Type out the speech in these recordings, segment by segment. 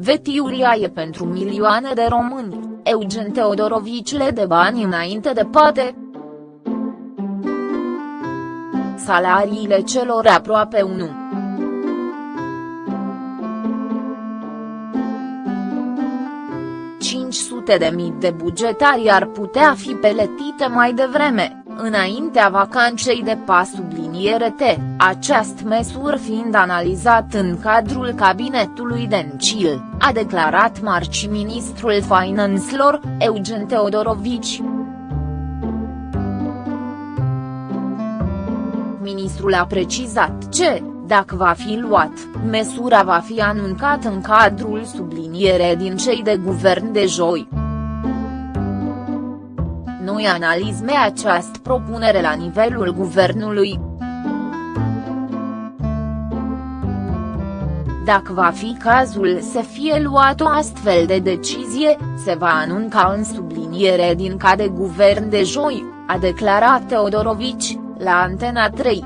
Vetiuria e pentru milioane de români, Eugen Teodorovici le de bani înainte de poate. Salariile celor aproape 1. Sute de mii de bugetari ar putea fi peletite mai devreme, înaintea vacanței de pas subliniere T, această măsură fiind analizat în cadrul cabinetului Dencil, a declarat marci ministrul finanțelor, Eugen Teodorovici. Ministrul a precizat ce, dacă va fi luat, măsura va fi anunțată în cadrul subliniere din cei de guvern de joi. Noi analizme această propunere la nivelul guvernului. Dacă va fi cazul să fie luat o astfel de decizie, se va anunca în subliniere din ca de guvern de joi, a declarat Teodorovici, la Antena 3.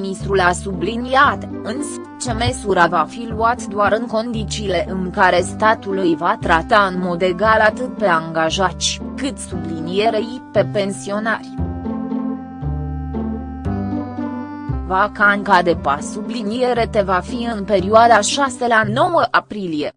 Ministrul a subliniat, însă, ce măsura va fi luat doar în condițiile în care statul îi va trata în mod egal atât pe angajați, cât sublinierei pe pensionari. Vacanca de pas subliniere te va fi în perioada 6 la 9 aprilie.